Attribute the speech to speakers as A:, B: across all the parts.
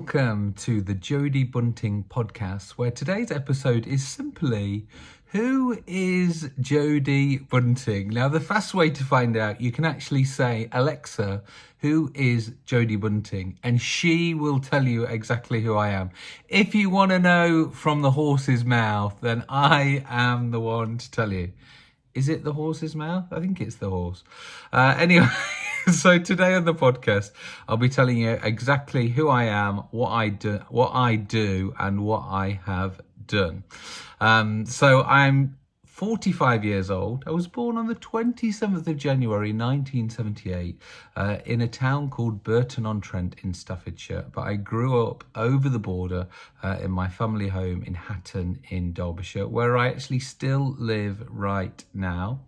A: welcome to the Jodie Bunting podcast, where today's episode is simply who is Jodie Bunting? Now, the fast way to find out, you can actually say, Alexa, who is Jodie Bunting? And she will tell you exactly who I am. If you want to know from the horse's mouth, then I am the one to tell you. Is it the horse's mouth? I think it's the horse. Uh, anyway. so today on the podcast, I'll be telling you exactly who I am, what I do, what I do, and what I have done. Um, so I'm 45 years old. I was born on the 27th of January 1978 uh, in a town called Burton-on-Trent in Staffordshire. But I grew up over the border uh, in my family home in Hatton in Derbyshire, where I actually still live right now.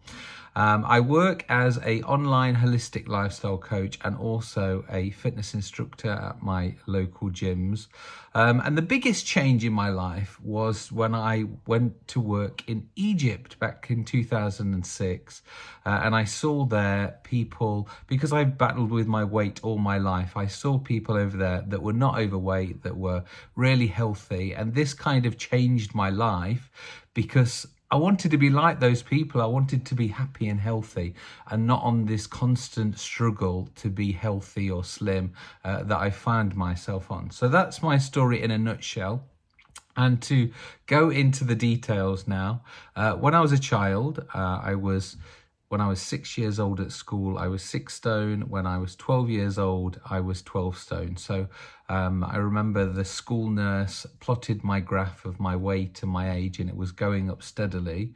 A: Um, I work as a online holistic lifestyle coach and also a fitness instructor at my local gyms. Um, and the biggest change in my life was when I went to work in Egypt back in 2006. Uh, and I saw there people, because I've battled with my weight all my life, I saw people over there that were not overweight, that were really healthy. And this kind of changed my life because I wanted to be like those people. I wanted to be happy and healthy and not on this constant struggle to be healthy or slim uh, that I found myself on. So that's my story in a nutshell. And to go into the details now, uh, when I was a child, uh, I was when I was six years old at school, I was six stone. When I was 12 years old, I was 12 stone. So um, I remember the school nurse plotted my graph of my weight and my age, and it was going up steadily.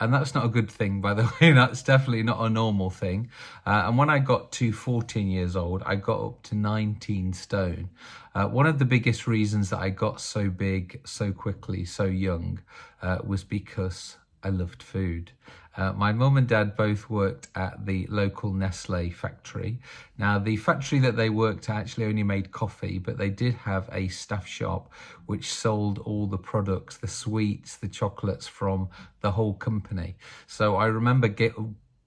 A: And that's not a good thing, by the way. That's definitely not a normal thing. Uh, and when I got to 14 years old, I got up to 19 stone. Uh, one of the biggest reasons that I got so big so quickly, so young, uh, was because I loved food. Uh, my mum and dad both worked at the local Nestle factory. Now, the factory that they worked at actually only made coffee, but they did have a staff shop which sold all the products, the sweets, the chocolates from the whole company. So I remember get,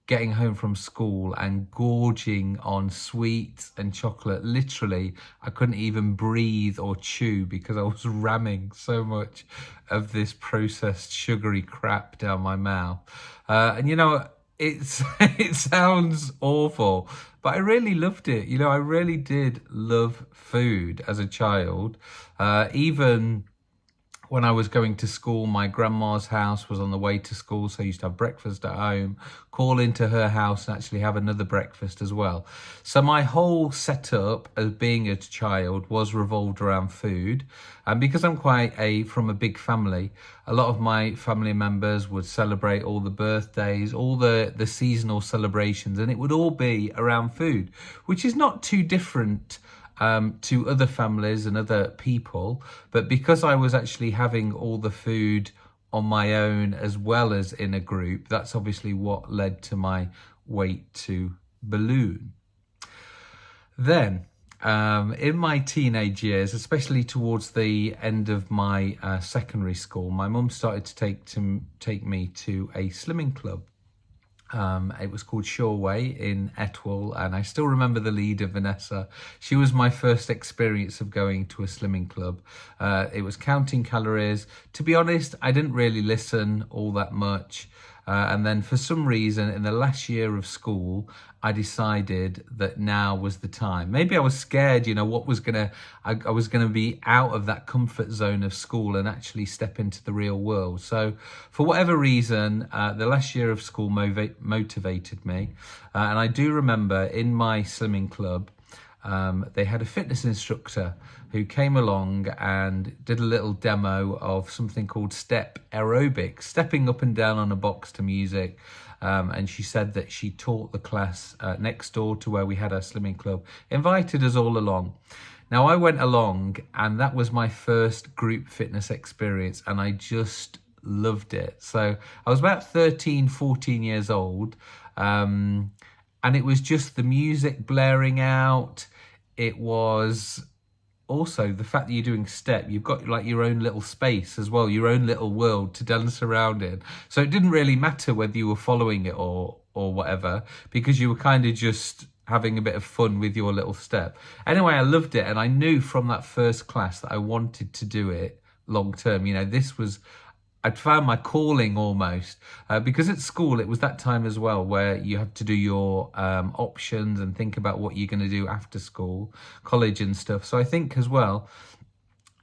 A: getting home from school and gorging on sweets and chocolate. Literally, I couldn't even breathe or chew because I was ramming so much of this processed sugary crap down my mouth. Uh, and you know, it's it sounds awful, but I really loved it. You know, I really did love food as a child. Uh, even when I was going to school, my grandma's house was on the way to school, so I used to have breakfast at home, call into her house and actually have another breakfast as well. So my whole setup as being a child was revolved around food. And because I'm quite a, from a big family, a lot of my family members would celebrate all the birthdays, all the, the seasonal celebrations, and it would all be around food, which is not too different um, to other families and other people. But because I was actually having all the food on my own as well as in a group, that's obviously what led to my weight to balloon. Then, um, in my teenage years, especially towards the end of my uh, secondary school, my mum started to take to take me to a slimming club. Um, it was called Shoreway in Etwall, and I still remember the leader, Vanessa. She was my first experience of going to a slimming club. Uh, it was counting calories. To be honest, I didn't really listen all that much. Uh, and then for some reason, in the last year of school, I decided that now was the time. Maybe I was scared, you know, what was gonna, I, I was gonna be out of that comfort zone of school and actually step into the real world. So for whatever reason, uh, the last year of school motivated me. Uh, and I do remember in my swimming club, um, they had a fitness instructor who came along and did a little demo of something called step aerobics, stepping up and down on a box to music. Um, and she said that she taught the class uh, next door to where we had our slimming club, invited us all along. Now I went along and that was my first group fitness experience and I just loved it. So I was about 13, 14 years old. Um, and it was just the music blaring out it was also the fact that you're doing step you've got like your own little space as well your own little world to dance around in so it didn't really matter whether you were following it or or whatever because you were kind of just having a bit of fun with your little step. Anyway, I loved it, and I knew from that first class that I wanted to do it long term. You know, this was I'd found my calling almost uh, because at school it was that time as well where you have to do your um, options and think about what you're going to do after school, college and stuff. So I think as well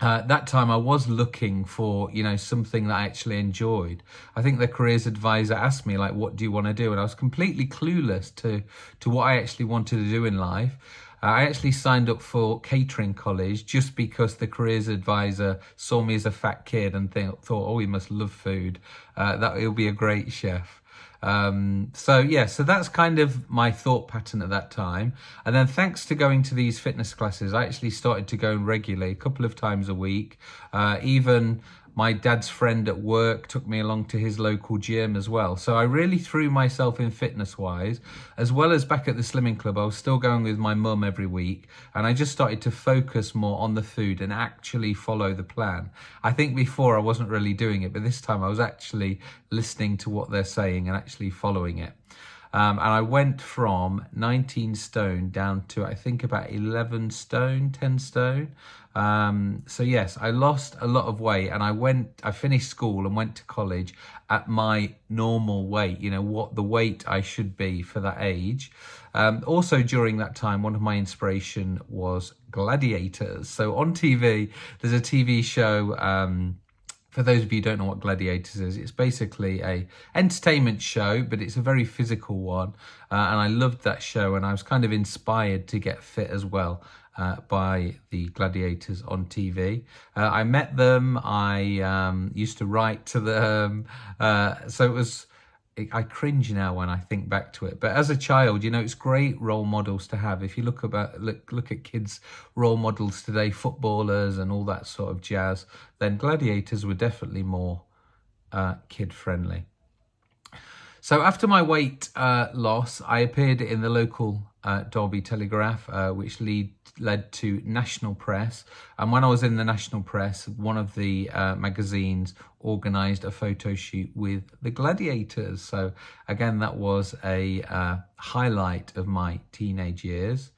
A: uh, that time I was looking for, you know, something that I actually enjoyed. I think the careers advisor asked me, like, what do you want to do? And I was completely clueless to, to what I actually wanted to do in life. I actually signed up for catering college just because the careers advisor saw me as a fat kid and th thought, oh, he must love food. Uh, that he'll be a great chef. Um, so yeah, so that's kind of my thought pattern at that time. And then thanks to going to these fitness classes, I actually started to go regularly, a couple of times a week. Uh, even my dad's friend at work took me along to his local gym as well. So I really threw myself in fitness wise, as well as back at the Slimming Club. I was still going with my mum every week, and I just started to focus more on the food and actually follow the plan. I think before I wasn't really doing it, but this time I was actually listening to what they're saying and actually following it. Um, and I went from 19 stone down to I think about 11 stone, 10 stone. Um, so yes, I lost a lot of weight and I went, I finished school and went to college at my normal weight, you know, what the weight I should be for that age. Um, also during that time, one of my inspiration was gladiators. So on TV, there's a TV show, um, for those of you who don't know what Gladiators is, it's basically a entertainment show, but it's a very physical one. Uh, and I loved that show and I was kind of inspired to get fit as well uh, by the gladiators on TV. Uh, I met them. I um, used to write to them. Uh, so it was. I cringe now when I think back to it. But as a child, you know, it's great role models to have. If you look about look look at kids' role models today, footballers and all that sort of jazz, then gladiators were definitely more uh, kid friendly. So after my weight uh, loss, I appeared in the local uh, Derby Telegraph, uh, which lead, led to national press. And when I was in the national press, one of the uh, magazines organised a photo shoot with the Gladiators. So again, that was a uh, highlight of my teenage years.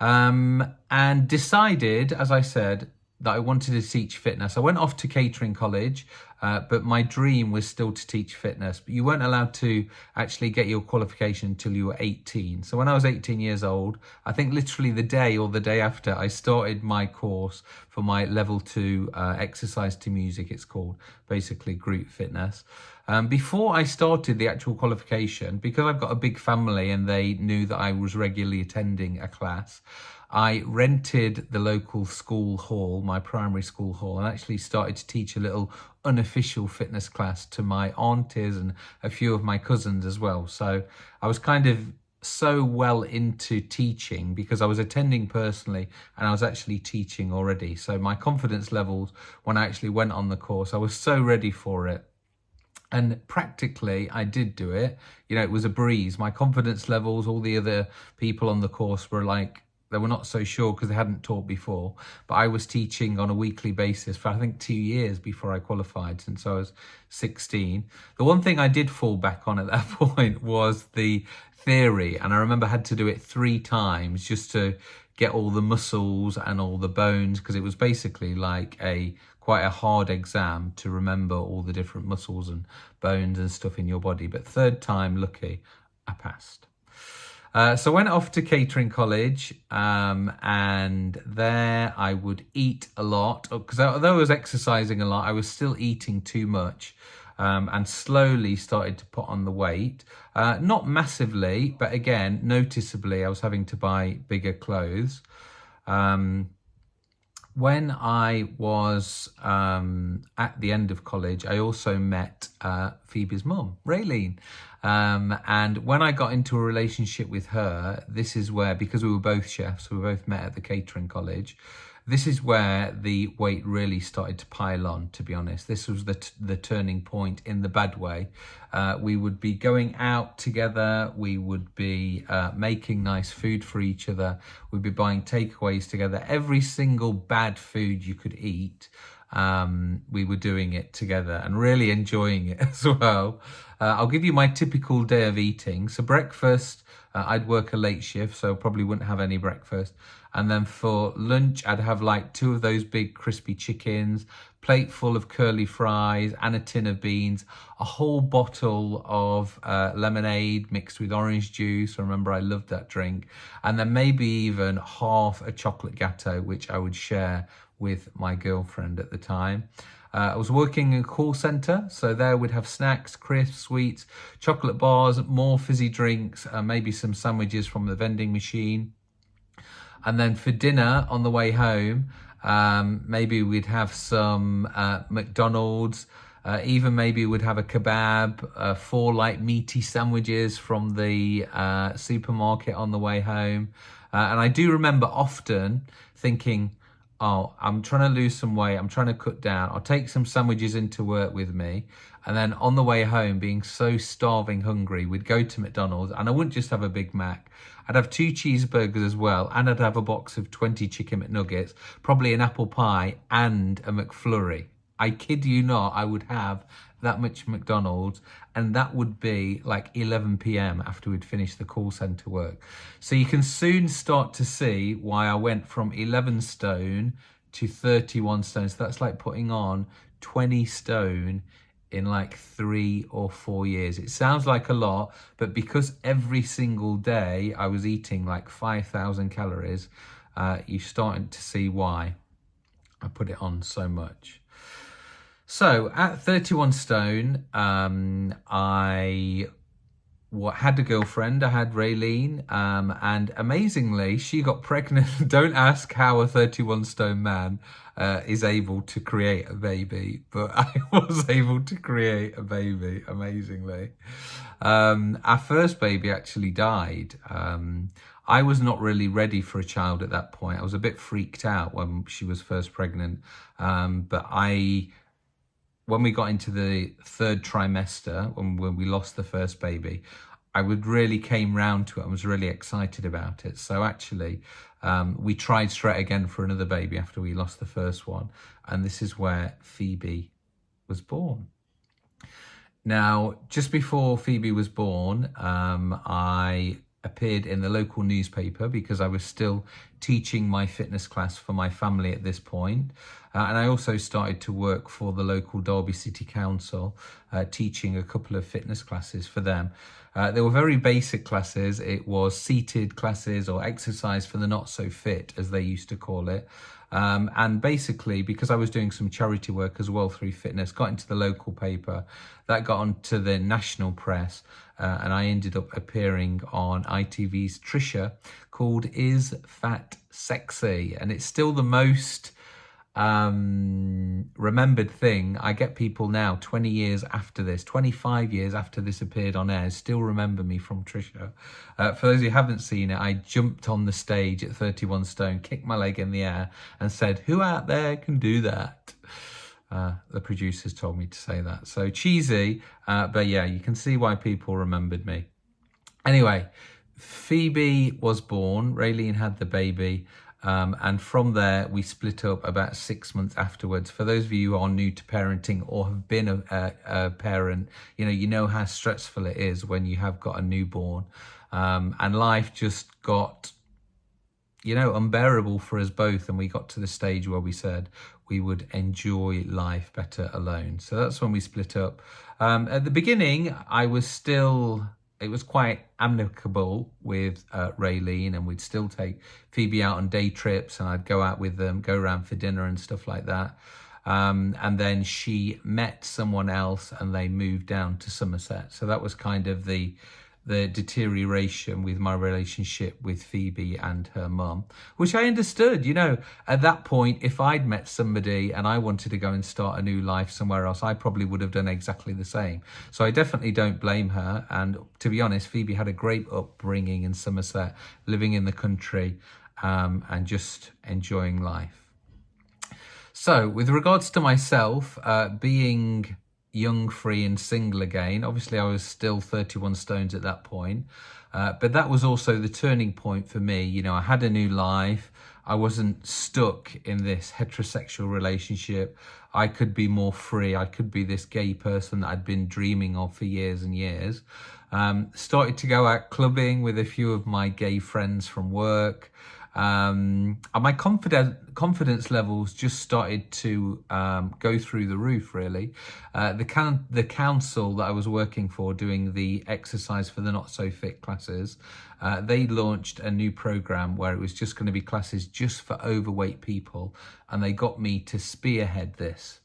A: Um, and decided, as I said, that I wanted to teach fitness. I went off to catering college, uh, but my dream was still to teach fitness. But you weren't allowed to actually get your qualification until you were 18. So when I was 18 years old, I think literally the day or the day after, I started my course for my level two uh, exercise to music, it's called, basically group fitness. Um, before I started the actual qualification, because I've got a big family and they knew that I was regularly attending a class, I rented the local school hall, my primary school hall, and actually started to teach a little unofficial fitness class to my aunties and a few of my cousins as well. So I was kind of so well into teaching because I was attending personally and I was actually teaching already. So my confidence levels when I actually went on the course, I was so ready for it. And practically, I did do it. You know, it was a breeze. My confidence levels, all the other people on the course were like, they were not so sure because they hadn't taught before. But I was teaching on a weekly basis for I think two years before I qualified since I was 16. The one thing I did fall back on at that point was the theory. And I remember I had to do it three times just to get all the muscles and all the bones because it was basically like a quite a hard exam to remember all the different muscles and bones and stuff in your body. But third time, lucky, I passed. Uh, so I went off to catering college um, and there I would eat a lot because although I was exercising a lot, I was still eating too much um, and slowly started to put on the weight. Uh, not massively, but again, noticeably, I was having to buy bigger clothes. Um, when I was um, at the end of college, I also met uh, Phoebe's mum, Raylene. Um, and when I got into a relationship with her, this is where, because we were both chefs, we both met at the catering college, this is where the weight really started to pile on, to be honest. This was the, the turning point in the bad way. Uh, we would be going out together. We would be uh, making nice food for each other. We'd be buying takeaways together. Every single bad food you could eat, um, we were doing it together and really enjoying it as well. Uh, I'll give you my typical day of eating. So breakfast, uh, I'd work a late shift, so probably wouldn't have any breakfast. And then for lunch, I'd have like two of those big crispy chickens, plate full of curly fries and a tin of beans, a whole bottle of uh, lemonade mixed with orange juice. Remember, I loved that drink. And then maybe even half a chocolate gateau, which I would share with my girlfriend at the time. Uh, I was working in a call center, so there we'd have snacks, crisps, sweets, chocolate bars, more fizzy drinks, uh, maybe some sandwiches from the vending machine. And then for dinner on the way home, um, maybe we'd have some uh, McDonald's, uh, even maybe we'd have a kebab, uh, four like meaty sandwiches from the uh, supermarket on the way home. Uh, and I do remember often thinking, oh, I'm trying to lose some weight. I'm trying to cut down. I'll take some sandwiches into work with me. And then on the way home, being so starving hungry, we'd go to McDonald's and I wouldn't just have a Big Mac. I'd have two cheeseburgers as well. And I'd have a box of 20 chicken McNuggets, probably an apple pie and a McFlurry. I kid you not, I would have that much McDonald's and that would be like 11 p.m. after we'd finished the call center work. So you can soon start to see why I went from 11 stone to 31 stone. So that's like putting on 20 stone in like three or four years. It sounds like a lot, but because every single day I was eating like 5,000 calories, uh, you're starting to see why I put it on so much. So at 31 stone, um, I had a girlfriend. I had Raylene, um, and amazingly, she got pregnant. Don't ask how a 31 stone man uh, is able to create a baby, but I was able to create a baby, amazingly. Um, our first baby actually died. Um, I was not really ready for a child at that point. I was a bit freaked out when she was first pregnant, um, but I when we got into the third trimester, when, when we lost the first baby, I would really came round to it and was really excited about it. So actually, um, we tried straight again for another baby after we lost the first one. And this is where Phoebe was born. Now, just before Phoebe was born, um, I appeared in the local newspaper because I was still teaching my fitness class for my family at this point. Uh, and I also started to work for the local Derby City Council, uh, teaching a couple of fitness classes for them. Uh, they were very basic classes. It was seated classes or exercise for the not so fit, as they used to call it. Um, and basically, because I was doing some charity work as well through fitness, got into the local paper, that got onto the national press, uh, and I ended up appearing on ITV's Trisha called Is Fat Sexy? And it's still the most um, remembered thing. I get people now, 20 years after this, 25 years after this appeared on air, still remember me from Trisha. Uh, for those who haven't seen it, I jumped on the stage at 31 stone, kicked my leg in the air and said, who out there can do that? Uh, the producers told me to say that. So cheesy, uh, but yeah, you can see why people remembered me. Anyway, Phoebe was born, Raylene had the baby, um, and from there, we split up about six months afterwards. For those of you who are new to parenting or have been a, a, a parent, you know, you know how stressful it is when you have got a newborn. Um, and life just got, you know, unbearable for us both. And we got to the stage where we said we would enjoy life better alone. So that's when we split up. Um, at the beginning, I was still it was quite amicable with uh, Raylene and we'd still take Phoebe out on day trips and I'd go out with them, go around for dinner and stuff like that. Um, and then she met someone else and they moved down to Somerset. So that was kind of the the deterioration with my relationship with Phoebe and her mum, which I understood. You know, at that point, if I'd met somebody and I wanted to go and start a new life somewhere else, I probably would have done exactly the same. So I definitely don't blame her. And to be honest, Phoebe had a great upbringing in Somerset, living in the country um, and just enjoying life. So, with regards to myself, uh, being young, free and single again. Obviously, I was still 31 stones at that point. Uh, but that was also the turning point for me. You know, I had a new life. I wasn't stuck in this heterosexual relationship. I could be more free. I could be this gay person that I'd been dreaming of for years and years. Um, started to go out clubbing with a few of my gay friends from work. Um, and my confidence confidence levels just started to um, go through the roof. Really, uh, the can the council that I was working for, doing the exercise for the not so fit classes, uh, they launched a new program where it was just going to be classes just for overweight people, and they got me to spearhead this.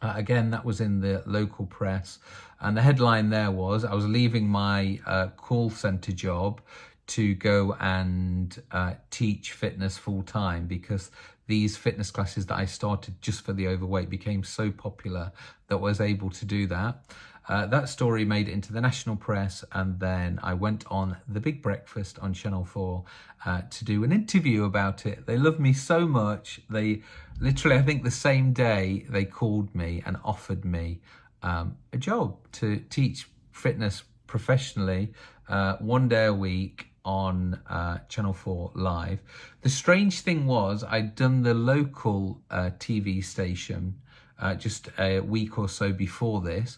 A: Uh, again, that was in the local press, and the headline there was I was leaving my uh, call center job to go and uh, teach fitness full time because these fitness classes that I started just for the overweight became so popular that I was able to do that. Uh, that story made it into the national press and then I went on The Big Breakfast on Channel 4 uh, to do an interview about it. They loved me so much. They literally, I think the same day they called me and offered me um, a job to teach fitness professionally uh, one day a week on uh, Channel 4 live. The strange thing was I'd done the local uh, TV station uh, just a week or so before this,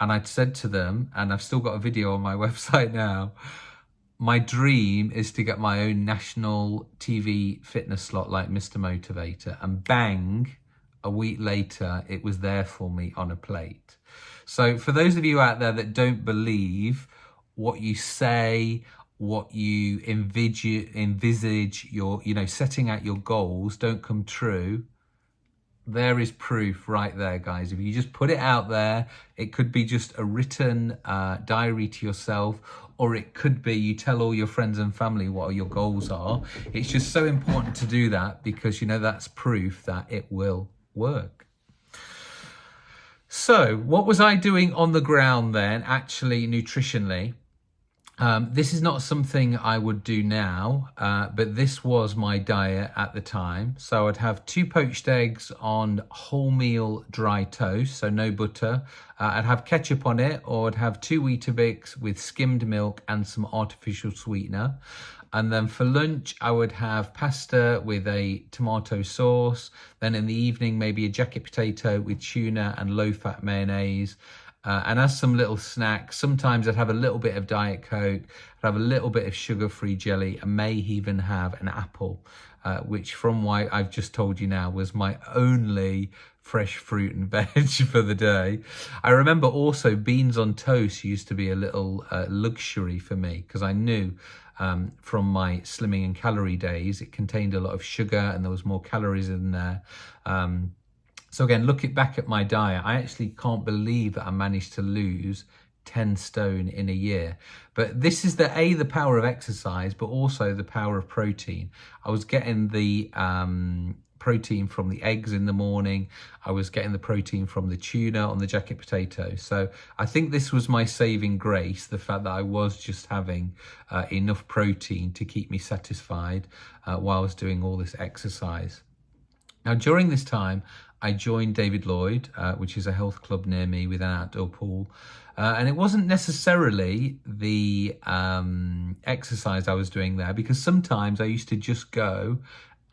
A: and I'd said to them, and I've still got a video on my website now, my dream is to get my own national TV fitness slot like Mr. Motivator, and bang, a week later, it was there for me on a plate. So for those of you out there that don't believe what you say what you envisage, envisage your, you know, setting out your goals don't come true, there is proof right there, guys. If you just put it out there, it could be just a written uh, diary to yourself, or it could be you tell all your friends and family what your goals are. It's just so important to do that because, you know, that's proof that it will work. So what was I doing on the ground then, actually nutritionally? Um, this is not something I would do now, uh, but this was my diet at the time. So I'd have two poached eggs on wholemeal dry toast, so no butter. Uh, I'd have ketchup on it, or I'd have two Weetabix with skimmed milk and some artificial sweetener. And then for lunch, I would have pasta with a tomato sauce. Then in the evening, maybe a jacket potato with tuna and low-fat mayonnaise. Uh, and as some little snacks, sometimes I'd have a little bit of Diet Coke, I'd have a little bit of sugar-free jelly, and may even have an apple, uh, which from what I've just told you now was my only fresh fruit and veg for the day. I remember also beans on toast used to be a little uh, luxury for me because I knew um, from my slimming and calorie days, it contained a lot of sugar and there was more calories in there. Um, so again, looking back at my diet, I actually can't believe that I managed to lose 10 stone in a year. But this is the A, the power of exercise, but also the power of protein. I was getting the um, protein from the eggs in the morning. I was getting the protein from the tuna on the jacket potato. So I think this was my saving grace, the fact that I was just having uh, enough protein to keep me satisfied uh, while I was doing all this exercise. Now, during this time, I joined David Lloyd, uh, which is a health club near me with an outdoor pool. Uh, and it wasn't necessarily the um, exercise I was doing there because sometimes I used to just go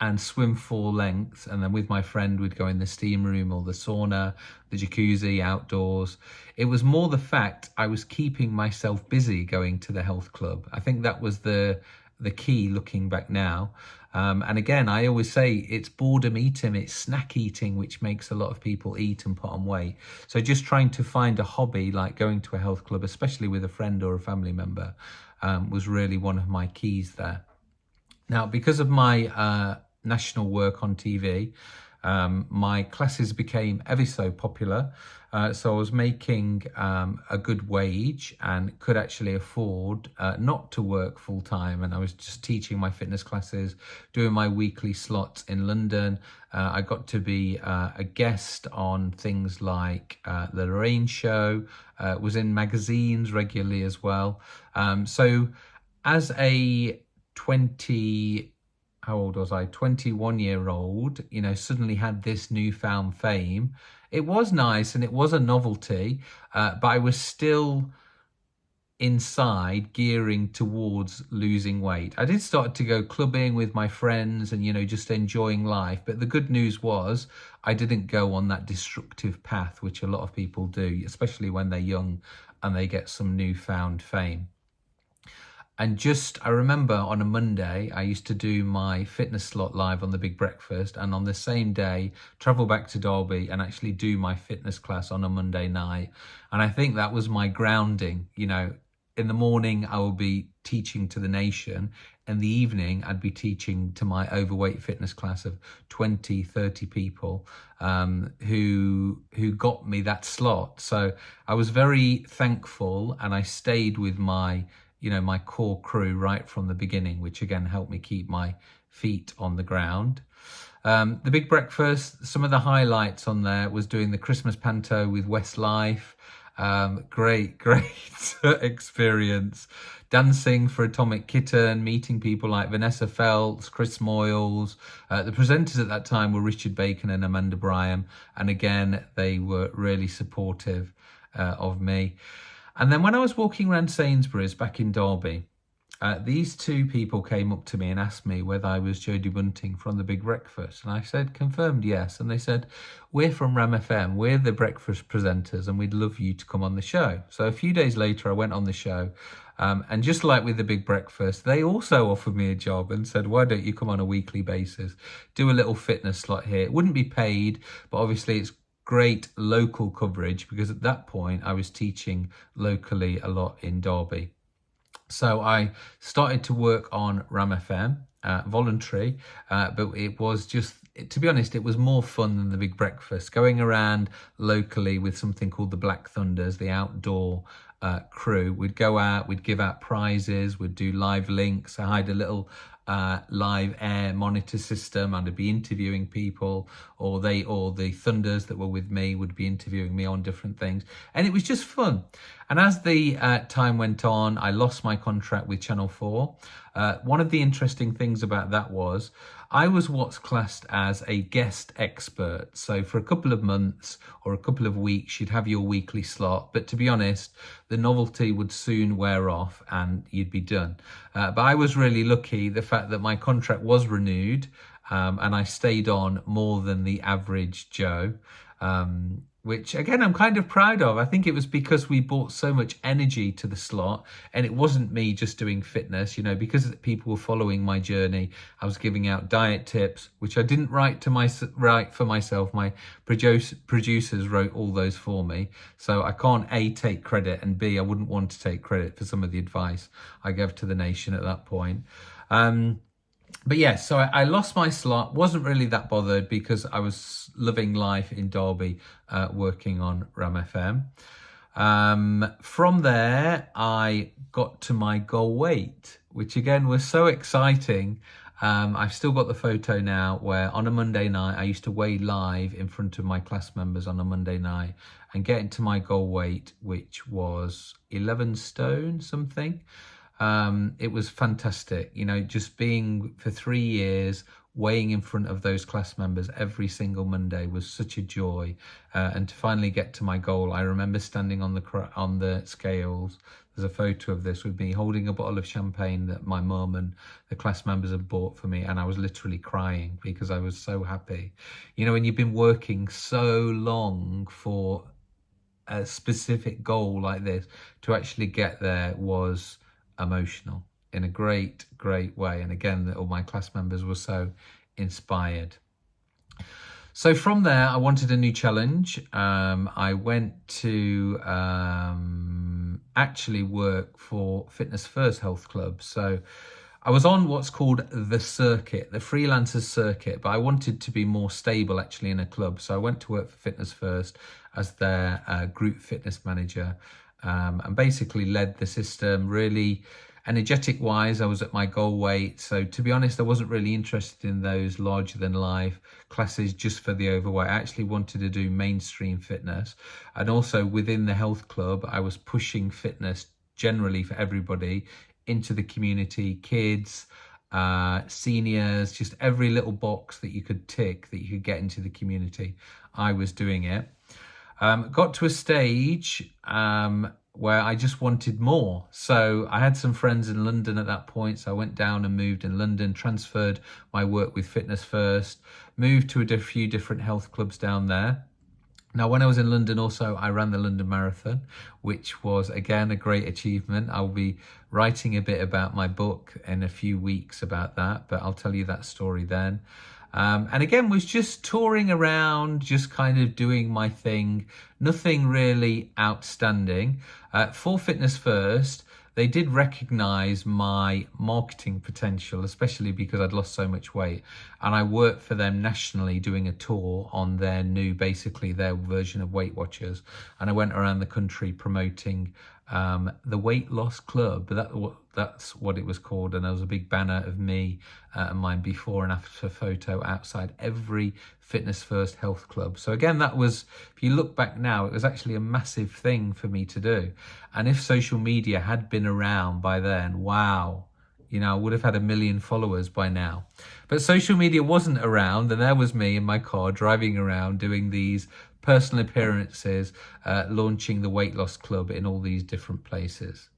A: and swim full length and then with my friend we'd go in the steam room or the sauna the jacuzzi outdoors. It was more the fact i was keeping myself busy going to the health club. I think that was the the key looking back now um, and again, I always say it's boredom eating, it's snack eating, which makes a lot of people eat and put on weight. So just trying to find a hobby like going to a health club, especially with a friend or a family member, um, was really one of my keys there. Now, because of my uh, national work on TV, um, my classes became ever so popular. Uh, so I was making um, a good wage and could actually afford uh, not to work full time. And I was just teaching my fitness classes, doing my weekly slots in London. Uh, I got to be uh, a guest on things like uh, The Lorraine Show, uh, was in magazines regularly as well. Um, so as a 20 how old was I? 21 year old, you know, suddenly had this newfound fame. It was nice and it was a novelty, uh, but I was still inside gearing towards losing weight. I did start to go clubbing with my friends and, you know, just enjoying life. But the good news was I didn't go on that destructive path, which a lot of people do, especially when they're young and they get some newfound fame. And just, I remember on a Monday, I used to do my fitness slot live on the Big Breakfast, and on the same day, travel back to Derby and actually do my fitness class on a Monday night. And I think that was my grounding, you know, in the morning I will be teaching to the nation. In the evening I'd be teaching to my overweight fitness class of 20 30 people um, who who got me that slot. So I was very thankful and I stayed with my you know my core crew right from the beginning which again helped me keep my feet on the ground um, the big breakfast some of the highlights on there was doing the Christmas panto with Westlife um, great, great experience. Dancing for Atomic Kitten, meeting people like Vanessa Feltz, Chris Moyles. Uh, the presenters at that time were Richard Bacon and Amanda Byram. And again, they were really supportive uh, of me. And then when I was walking around Sainsbury's back in Derby, uh, these two people came up to me and asked me whether I was Jodie Bunting from the Big Breakfast. And I said, confirmed yes. And they said, we're from Ram FM, we're the breakfast presenters, and we'd love you to come on the show. So a few days later, I went on the show. Um, and just like with the Big Breakfast, they also offered me a job and said, why don't you come on a weekly basis, do a little fitness slot here. It wouldn't be paid, but obviously it's great local coverage because at that point I was teaching locally a lot in Derby. So I started to work on Ram FM, uh, voluntary, uh, but it was just, to be honest, it was more fun than the Big Breakfast. Going around locally with something called the Black Thunders, the outdoor uh, crew. We'd go out, we'd give out prizes, we'd do live links. I had a little uh, live air monitor system and I'd be interviewing people or they or the Thunders that were with me would be interviewing me on different things. And it was just fun. And as the uh, time went on I lost my contract with Channel 4 uh, one of the interesting things about that was I was what's classed as a guest expert. So for a couple of months or a couple of weeks, you'd have your weekly slot. But to be honest, the novelty would soon wear off and you'd be done. Uh, but I was really lucky the fact that my contract was renewed um, and I stayed on more than the average Joe. Um, which again I'm kind of proud of. I think it was because we brought so much energy to the slot and it wasn't me just doing fitness, you know, because people were following my journey. I was giving out diet tips, which I didn't write to my write for myself. My produce, producers wrote all those for me. So I can't A, take credit and B, I wouldn't want to take credit for some of the advice I gave to the nation at that point. Um, but yeah, so I, I, lost my slot. Wasn't really that bothered because I was living life in Derby, uh, working on Ram FM. Um, from there, I got to my goal weight, which again was so exciting. Um, I've still got the photo now where on a Monday night, I used to weigh live in front of my class members on a Monday night and get into my goal weight, which was 11 stone something. Um, it was fantastic, you know, just being for three years, weighing in front of those class members every single Monday was such a joy. Uh, and to finally get to my goal, I remember standing on the on the scales. There's a photo of this with me holding a bottle of champagne that my mum and the class members had bought for me. And I was literally crying because I was so happy. You know, when you've been working so long for a specific goal like this, to actually get there was emotional in a great, great way. And again, all my class members were so inspired. So from there, I wanted a new challenge. Um, I went to um, actually work for Fitness First Health Club. So I was on what's called the circuit, the freelancers circuit, but I wanted to be more stable actually in a club. So I went to work for Fitness First as their uh, group fitness manager um, and basically led the system really energetic wise i was at my goal weight. So to be honest i wasn't really interested in those larger than life classes just for the overweight. I actually wanted to do mainstream fitness. And also within the health club i was pushing fitness generally for everybody into the community kids uh, seniors just every little box that you could tick that you could get into the community. I was doing it. Um, got to a stage um, where I just wanted more. So I had some friends in London at that point. So I went down and moved in London, transferred my work with Fitness First, moved to a few different health clubs down there. Now, when I was in London, also, I ran the London Marathon, which was again a great achievement. I'll be writing a bit about my book in a few weeks about that, but I'll tell you that story then. Um, and again, was just touring around, just kind of doing my thing, nothing really outstanding. Uh, for Fitness First, they did recognize my marketing potential, especially because I'd lost so much weight. And I worked for them nationally doing a tour on their new, basically their version of Weight Watchers. And I went around the country promoting um, the Weight Loss Club. That that's what it was called, and there was a big banner of me uh, and my before and after photo outside every Fitness First Health Club. So again, that was if you look back now, it was actually a massive thing for me to do. And if social media had been around by then, wow, you know, I would have had a million followers by now. But social media wasn't around, and there was me in my car driving around doing these personal appearances, uh, launching the Weight Loss Club in all these different places.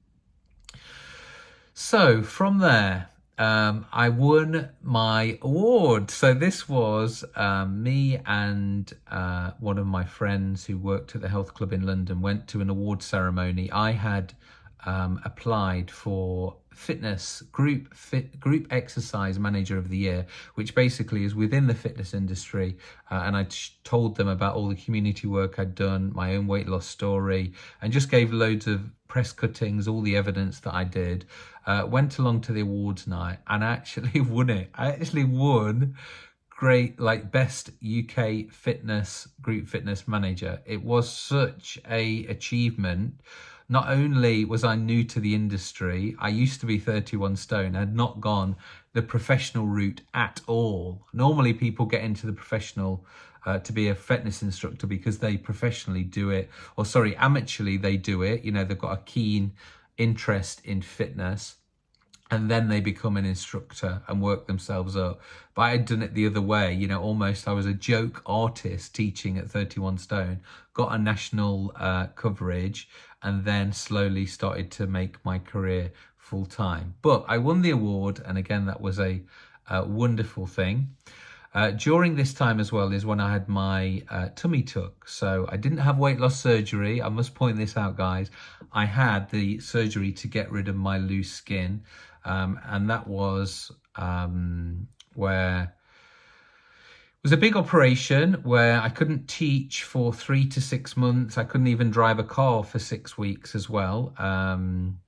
A: So from there, um, I won my award. So this was um, me and uh, one of my friends who worked at the health club in London went to an award ceremony. I had um, applied for fitness group fit group exercise manager of the year which basically is within the fitness industry uh, and i told them about all the community work i'd done my own weight loss story and just gave loads of press cuttings all the evidence that i did uh, went along to the awards night and actually won it. I actually won great like best uk fitness group fitness manager. It was such a achievement not only was I new to the industry, I used to be 31 stone, I had not gone the professional route at all. Normally people get into the professional uh, to be a fitness instructor because they professionally do it, or sorry, amateurly they do it. You know, they've got a keen interest in fitness and then they become an instructor and work themselves up. But I had done it the other way, you know, almost I was a joke artist teaching at 31 stone, got a national uh, coverage, and then slowly started to make my career full time. But I won the award, and again, that was a, a wonderful thing. Uh, during this time as well is when I had my uh, tummy tuck. So I didn't have weight loss surgery. I must point this out, guys. I had the surgery to get rid of my loose skin. Um, and that was um, where was a big operation where I couldn't teach for three to six months. I couldn't even drive a car for six weeks as well. Um,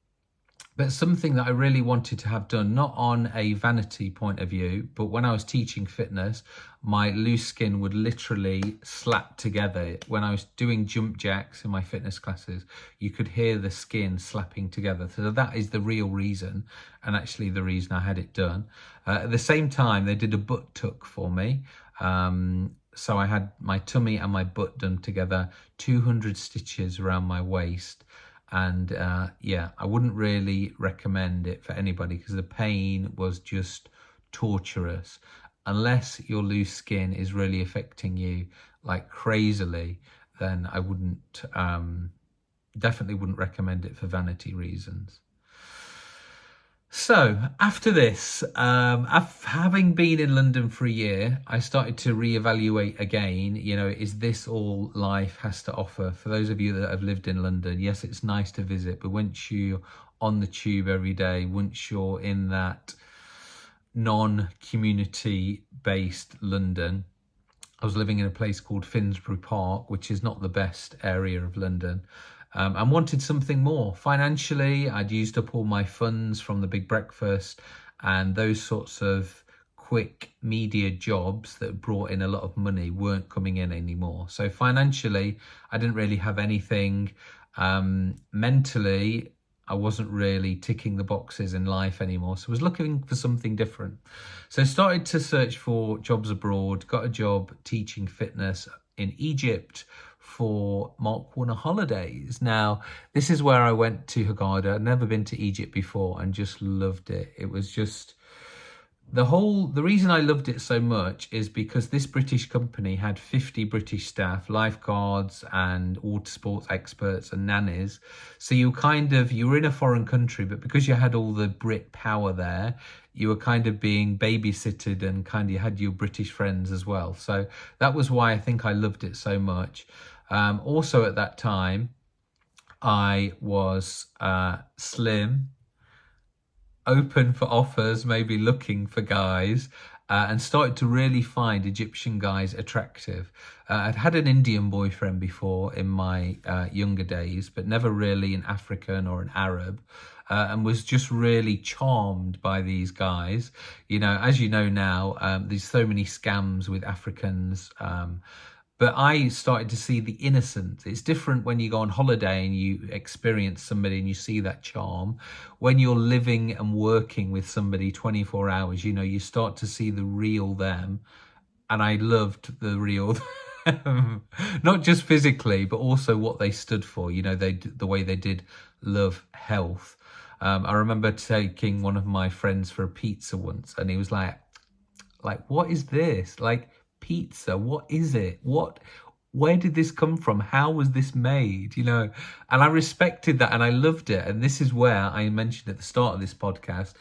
A: but something that I really wanted to have done, not on a vanity point of view, but when I was teaching fitness, my loose skin would literally slap together. When I was doing jump jacks in my fitness classes, you could hear the skin slapping together. So that is the real reason, and actually the reason I had it done. Uh, at the same time, they did a butt tuck for me. Um, so I had my tummy and my butt done together, 200 stitches around my waist. And uh, yeah, I wouldn't really recommend it for anybody because the pain was just torturous. Unless your loose skin is really affecting you like crazily, then I wouldn't, um, definitely wouldn't recommend it for vanity reasons. So after this, um, having been in London for a year, I started to reevaluate again. You know, is this all life has to offer? For those of you that have lived in London, yes, it's nice to visit, but once you're on the tube every day, once you're in that non-community based London, I was living in a place called Finsbury Park, which is not the best area of London um, and wanted something more. Financially, I'd used up all my funds from the big breakfast and those sorts of quick media jobs that brought in a lot of money weren't coming in anymore. So financially, I didn't really have anything. Um, mentally, I wasn't really ticking the boxes in life anymore. So I was looking for something different. So I started to search for jobs abroad, got a job teaching fitness in Egypt for Mark Warner holidays. Now, this is where I went to Hurghada. I'd never been to Egypt before and just loved it. It was just the whole the reason I loved it so much is because this British company had 50 British staff, lifeguards and water sports experts and nannies. So you kind of you were in a foreign country, but because you had all the Brit power there, you were kind of being babysitted and kind of had your British friends as well. So that was why I think I loved it so much. Um, also at that time, I was uh, slim open for offers, maybe looking for guys, uh, and started to really find Egyptian guys attractive. Uh, I'd had an Indian boyfriend before in my uh, younger days, but never really an African or an Arab. Uh, and was just really charmed by these guys. You know, as you know now, um, there's so many scams with Africans. Um, but I started to see the innocence. It's different when you go on holiday and you experience somebody and you see that charm. When you're living and working with somebody 24 hours, you know, you start to see the real them. And I loved the real them. Not just physically, but also what they stood for. You know, they the way they did love health. Um, I remember taking one of my friends for a pizza once, and he was like, "Like, what is this? Like, pizza? What is it? What where did this come from? How was this made? You know, and I respected that and I loved it. And this is where I mentioned at the start of this podcast,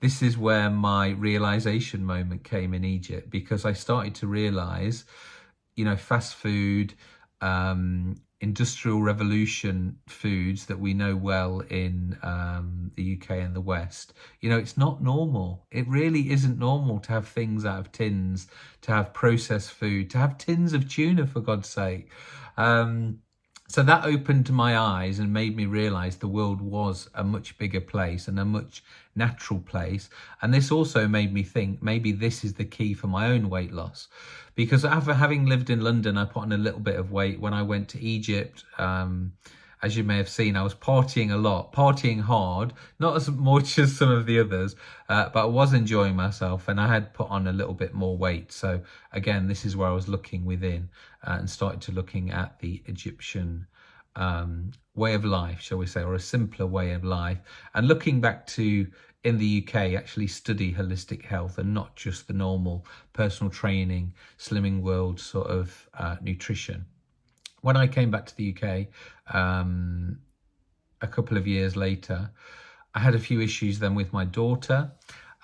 A: this is where my realization moment came in Egypt because I started to realize, you know, fast food, um, industrial revolution foods that we know well in um, the UK and the West, you know, it's not normal. It really isn't normal to have things out of tins, to have processed food, to have tins of tuna, for God's sake. Um, so that opened my eyes and made me realize the world was a much bigger place and a much natural place. And this also made me think maybe this is the key for my own weight loss. Because after having lived in London, I put on a little bit of weight when I went to Egypt. Um, as you may have seen, I was partying a lot, partying hard, not as much as some of the others, uh, but I was enjoying myself and I had put on a little bit more weight. So again, this is where I was looking within uh, and started to looking at the Egyptian um, way of life, shall we say, or a simpler way of life. And looking back to in the UK, actually study holistic health and not just the normal personal training, slimming world sort of uh, nutrition when I came back to the UK um, a couple of years later, I had a few issues then with my daughter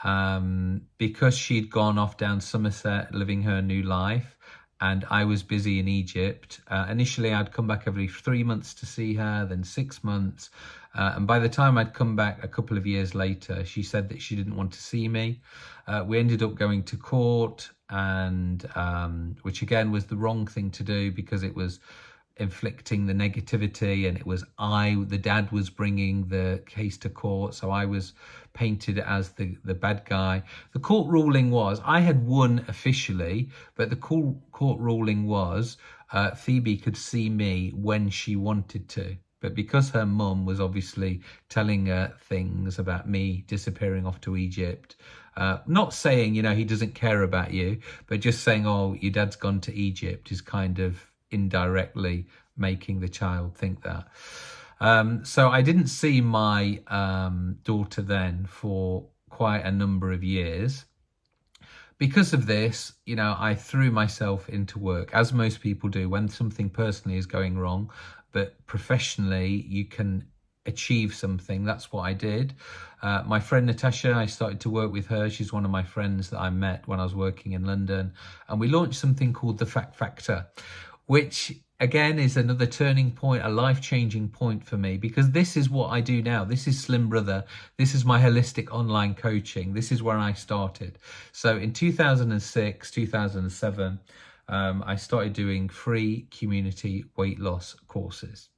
A: um, because she'd gone off down Somerset living her new life and I was busy in Egypt. Uh, initially, I'd come back every three months to see her, then six months. Uh, and by the time I'd come back a couple of years later, she said that she didn't want to see me. Uh, we ended up going to court, and um, which again was the wrong thing to do because it was inflicting the negativity and it was I the dad was bringing the case to court so I was painted as the the bad guy. The court ruling was I had won officially but the court court ruling was uh, Phoebe could see me when she wanted to. But because her mum was obviously telling her things about me disappearing off to Egypt uh, not saying you know he doesn't care about you but just saying oh your dad's gone to Egypt is kind of indirectly making the child think that. Um, so I didn't see my um, daughter then for quite a number of years. Because of this, you know, I threw myself into work, as most people do when something personally is going wrong, but professionally you can achieve something. That's what I did. Uh, my friend Natasha, I started to work with her. She's one of my friends that I met when I was working in London. And we launched something called the Fat Factor, which again is another turning point, a life-changing point for me because this is what I do now. This is Slim Brother. This is my holistic online coaching. This is where I started. So in 2006, 2007, um, I started doing free community weight loss courses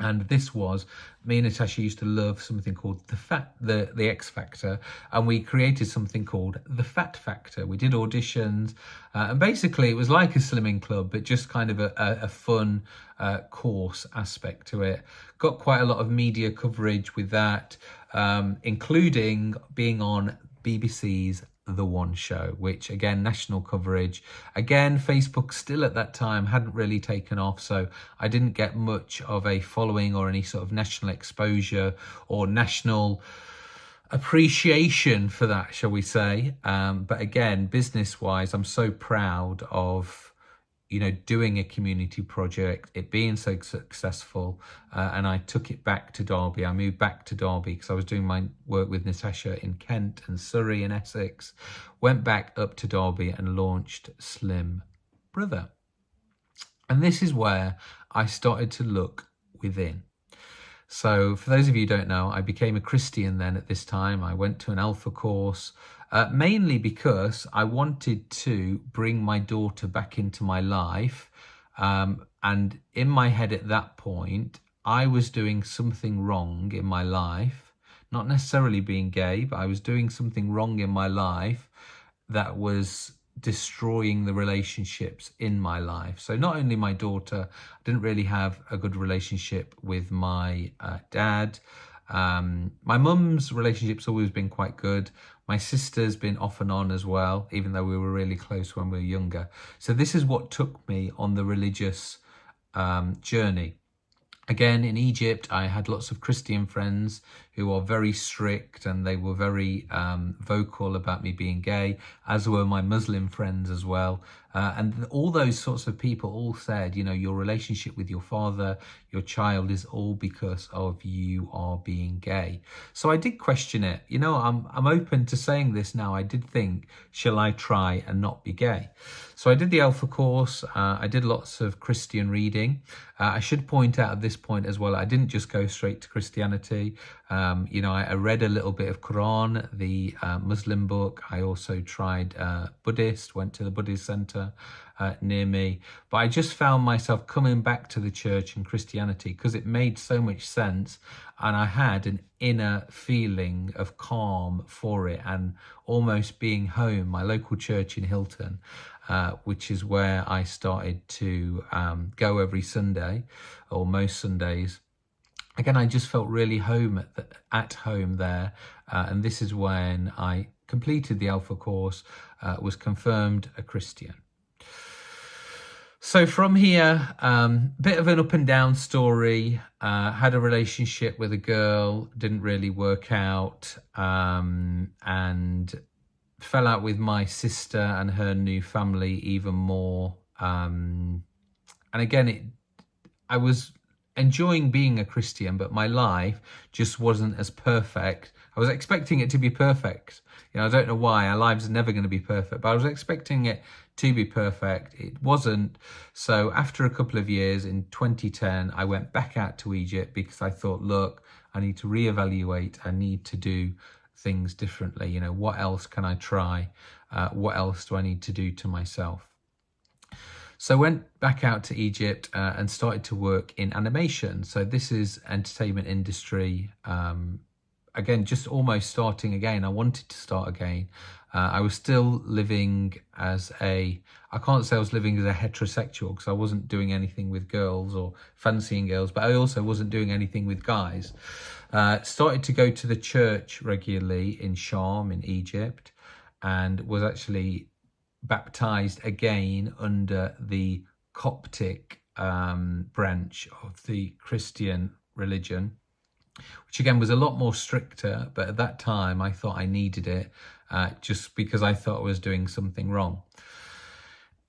A: and this was me and Natasha used to love something called the fat the the X Factor and we created something called the Fat Factor. We did auditions uh, and basically it was like a slimming club but just kind of a, a, a fun uh, course aspect to it. Got quite a lot of media coverage with that um, including being on BBC's the One Show, which again, national coverage. Again, Facebook still at that time hadn't really taken off, so I didn't get much of a following or any sort of national exposure or national appreciation for that, shall we say. Um, but again, business wise, I'm so proud of you know, doing a community project, it being so successful, uh, and I took it back to Derby. I moved back to Derby because I was doing my work with Natasha in Kent and Surrey and Essex. Went back up to Derby and launched Slim Brother. And this is where I started to look within. So for those of you who don't know, I became a Christian then at this time. I went to an Alpha course, uh, mainly because I wanted to bring my daughter back into my life. Um, and in my head at that point, I was doing something wrong in my life, not necessarily being gay, but I was doing something wrong in my life that was destroying the relationships in my life. So not only my daughter, I didn't really have a good relationship with my uh, dad. Um, my mum's relationship's always been quite good. My sister's been off and on as well, even though we were really close when we were younger. So this is what took me on the religious um, journey. Again, in Egypt, I had lots of Christian friends who are very strict and they were very um, vocal about me being gay, as were my Muslim friends as well. Uh, and all those sorts of people all said, you know, your relationship with your father, your child is all because of you are being gay. So I did question it. You know, I'm, I'm open to saying this now. I did think, shall I try and not be gay? So I did the Alpha course. Uh, I did lots of Christian reading. Uh, I should point out at this point as well, I didn't just go straight to Christianity. Um, you know, I, I, read a little bit of Quran, the uh, Muslim book. I also tried uh, Buddhist, went to the Buddhist center uh, near me. But I just found myself coming back to the church and Christianity because it made so much sense. And I had an inner feeling of calm for it and almost being home, my local church in Hilton. Uh, which is where I started to um, go every Sunday or most Sundays again, I just felt really home at, the, at home there. Uh, and this is when I completed the Alpha course, uh, was confirmed a Christian. So from here, um, bit of an up and down story. Uh, had a relationship with a girl, didn't really work out, um, and fell out with my sister and her new family even more. Um, and again, it, I was enjoying being a Christian, but my life just wasn't as perfect. I was expecting it to be perfect. You know, I don't know why our lives are never going to be perfect, but I was expecting it to be perfect. It wasn't. So after a couple of years in 2010, I went back out to Egypt because I thought, look, I need to reevaluate. I need to do things differently. You know, what else can I try? Uh, what else do I need to do to myself? So went back out to Egypt uh, and started to work in animation. So this is entertainment industry. Um, again, just almost starting again. I wanted to start again. Uh, I was still living as a, I can't say I was living as a heterosexual because I wasn't doing anything with girls or fancying girls, but I also wasn't doing anything with guys. Uh, started to go to the church regularly in Sharm in Egypt and was actually baptized again under the Coptic um, branch of the Christian religion, which again was a lot more stricter. But at that time, I thought I needed it uh, just because I thought I was doing something wrong.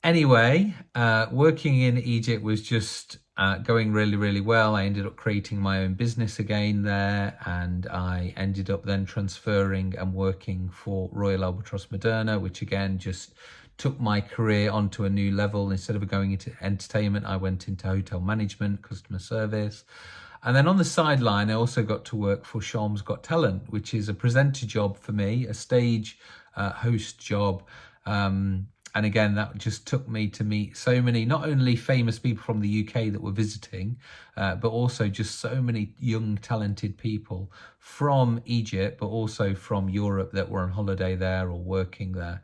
A: Anyway, uh, working in Egypt was just uh, going really, really well. I ended up creating my own business again there, and I ended up then transferring and working for Royal Albatros Moderna, which again just took my career onto a new level. Instead of going into entertainment, I went into hotel management, customer service. And then on the sideline, I also got to work for Sharm's Got Talent, which is a presenter job for me, a stage uh, host job. Um, and again, that just took me to meet so many, not only famous people from the UK that were visiting, uh, but also just so many young, talented people from Egypt, but also from Europe that were on holiday there or working there.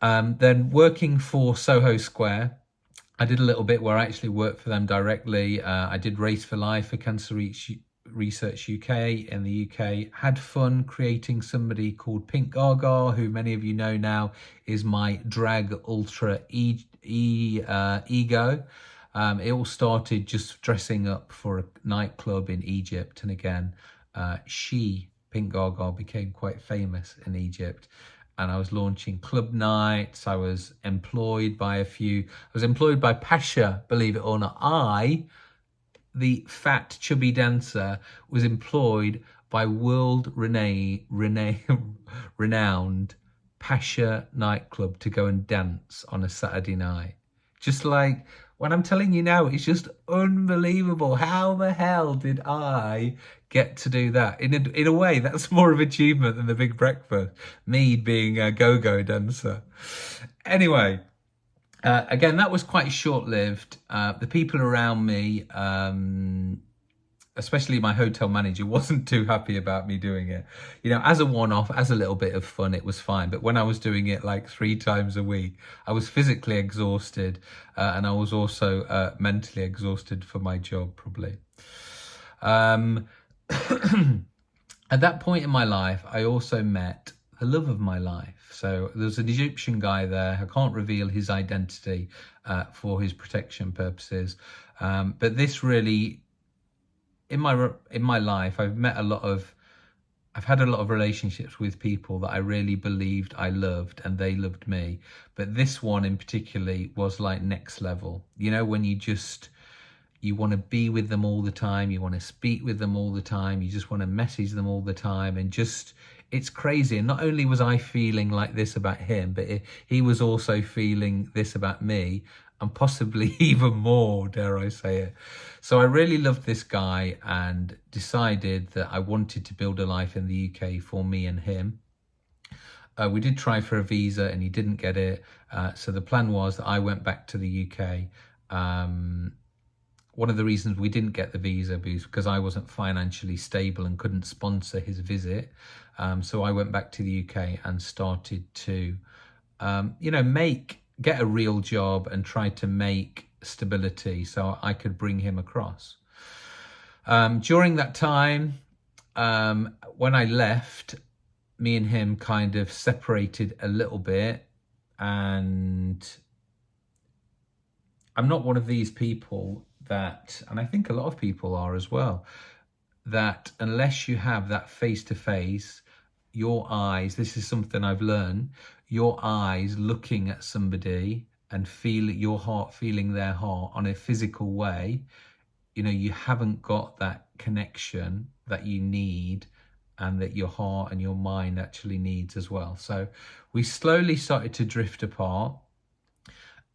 A: Um, then working for Soho Square, I did a little bit where I actually worked for them directly. Uh, I did Race for Life for Cancer Research UK in the UK. Had fun creating somebody called Pink Gaga, who many of you know now is my drag ultra e, e uh, ego. Um, it all started just dressing up for a nightclub in Egypt. And again, uh, she Pink Gaga became quite famous in Egypt and I was launching club nights. I was employed by a few, I was employed by Pacha, believe it or not. I, the fat, chubby dancer, was employed by world rene, rene, renowned Pacha nightclub to go and dance on a Saturday night. Just like when I'm telling you now, it's just unbelievable. How the hell did I get to do that? In a, in a way, that's more of achievement than the big breakfast. Me being a go-go dancer. Anyway, uh, again, that was quite short-lived. Uh, the people around me, um, especially my hotel manager wasn't too happy about me doing it. You know, as a one-off, as a little bit of fun, it was fine. But when I was doing it like three times a week, I was physically exhausted uh, and I was also uh, mentally exhausted for my job, probably. Um, at that point in my life, I also met the love of my life. So there's an Egyptian guy there. I can't reveal his identity uh, for his protection purposes. Um, but this really in my in my life, I've met a lot of, I've had a lot of relationships with people that I really believed I loved and they loved me. But this one in particularly was like next level. You know, when you just, you want to be with them all the time, you want to speak with them all the time, you just want to message them all the time and just, it's crazy. And not only was I feeling like this about him, but it, he was also feeling this about me and possibly even more, dare I say it. So I really loved this guy and decided that I wanted to build a life in the UK for me and him. Uh, we did try for a visa and he didn't get it. Uh, so the plan was that I went back to the UK. Um, one of the reasons we didn't get the visa was because I wasn't financially stable and couldn't sponsor his visit. Um, so I went back to the UK and started to, um, you know, make get a real job and try to make stability so I could bring him across. Um, during that time, um, when I left, me and him kind of separated a little bit and I'm not one of these people that, and I think a lot of people are as well, that unless you have that face to face, your eyes, this is something I've learned, your eyes looking at somebody and feel your heart feeling their heart on a physical way, you know, you haven't got that connection that you need and that your heart and your mind actually needs as well. So we slowly started to drift apart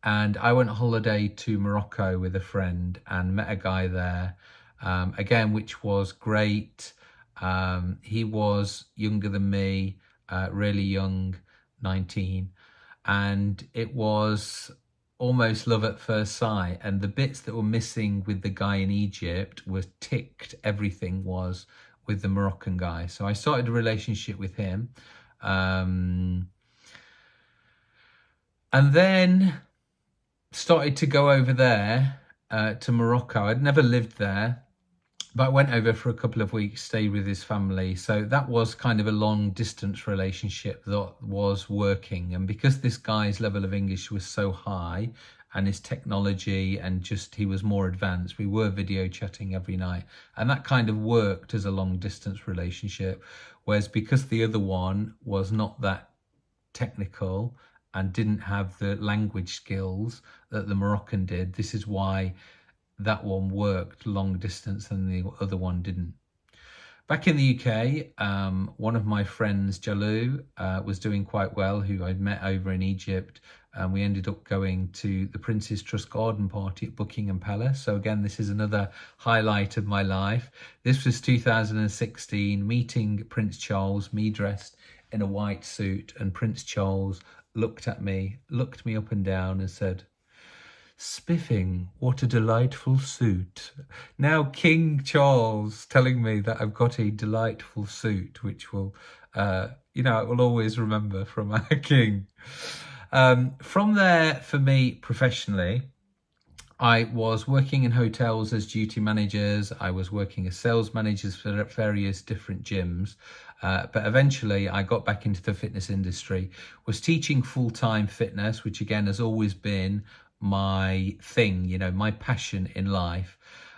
A: and I went on holiday to Morocco with a friend and met a guy there, um, again, which was great. Um, he was younger than me, uh, really young, 19 and it was almost love at first sight. And the bits that were missing with the guy in Egypt were ticked. Everything was with the Moroccan guy. So I started a relationship with him. Um, and then started to go over there uh, to Morocco I'd never lived there but I went over for a couple of weeks, stayed with his family. So that was kind of a long distance relationship that was working. And because this guy's level of English was so high and his technology and just he was more advanced, we were video chatting every night. And that kind of worked as a long distance relationship. Whereas because the other one was not that technical and didn't have the language skills that the Moroccan did, this is why that one worked long distance and the other one didn't. Back in the UK, um, one of my friends, Jalu, uh, was doing quite well, who I'd met over in Egypt. And we ended up going to the Prince's Trust Garden Party at Buckingham Palace. So again, this is another highlight of my life. This was 2016, meeting Prince Charles, me dressed in a white suit. And Prince Charles looked at me, looked me up and down and said, Spiffing, what a delightful suit. Now King Charles telling me that I've got a delightful suit, which will, uh, you know, I will always remember from our King. Um, from there, for me professionally, I was working in hotels as duty managers. I was working as sales managers for various different gyms. Uh, but eventually I got back into the fitness industry, was teaching full-time fitness, which again has always been my thing, you know, my passion in life.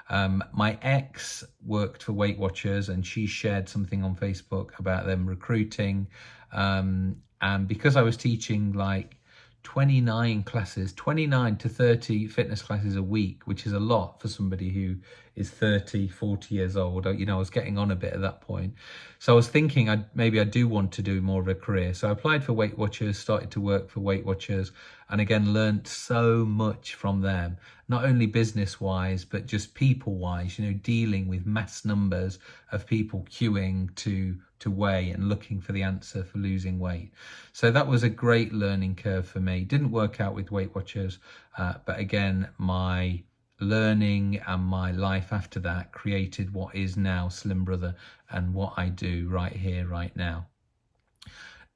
A: Um, my ex worked for Weight Watchers and she shared something on Facebook about them recruiting. Um, and because I was teaching like 29 classes, 29 to 30 fitness classes a week, which is a lot for somebody who is 30, 40 years old. Uh, you know, I was getting on a bit at that point. So I was thinking I'd, maybe I do want to do more of a career. So I applied for Weight Watchers, started to work for Weight Watchers, and again, learned so much from them, not only business wise, but just people wise, you know, dealing with mass numbers of people queuing to to weigh and looking for the answer for losing weight. So that was a great learning curve for me. Didn't work out with Weight Watchers, uh, but again, my learning and my life after that created what is now Slim Brother and what I do right here, right now.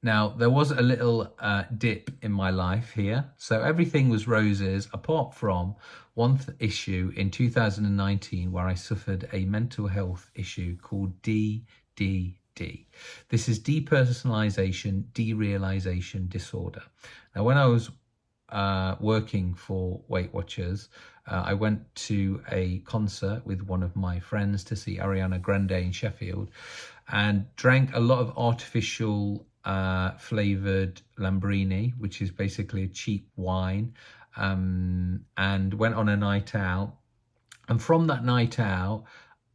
A: Now, there was a little uh, dip in my life here. So everything was roses apart from one issue in 2019 where I suffered a mental health issue called DD D. This is depersonalization, derealization disorder. Now, when I was uh, working for Weight Watchers, uh, I went to a concert with one of my friends to see Ariana Grande in Sheffield and drank a lot of artificial uh, flavored Lambrini, which is basically a cheap wine, um, and went on a night out. And from that night out,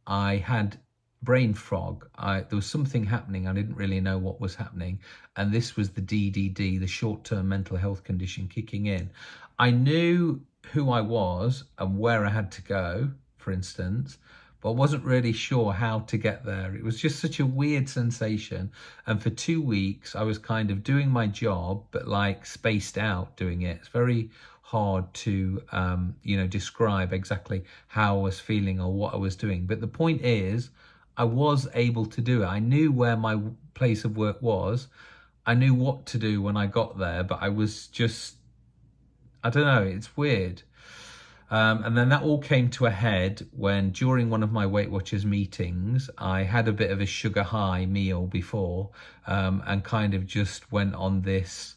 A: I had brain fog. I, there was something happening. I didn't really know what was happening. And this was the DDD, the short term mental health condition kicking in. I knew who I was and where I had to go, for instance, but wasn't really sure how to get there. It was just such a weird sensation. And for two weeks, I was kind of doing my job, but like spaced out doing it. It's very hard to, um, you know, describe exactly how I was feeling or what I was doing. But the point is, I was able to do it. I knew where my place of work was. I knew what to do when I got there, but I was just, I don't know, it's weird. Um, and then that all came to a head when during one of my Weight Watchers meetings, I had a bit of a sugar high meal before um, and kind of just went on this